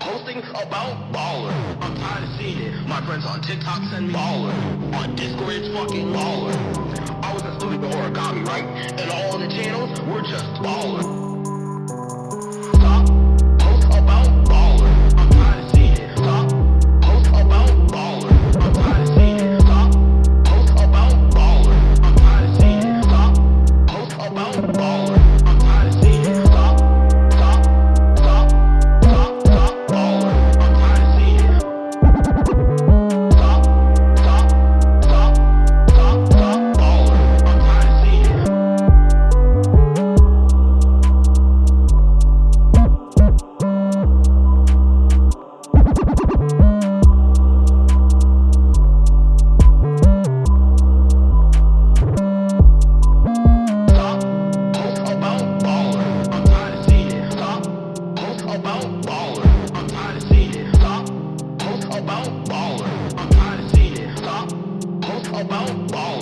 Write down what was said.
posting about baller. I'm tired of seeing it. My friends on TikTok send me baller. On Discord, it's fucking baller. I was a student origami, right? And all the channels were just baller. bow, bow, bow.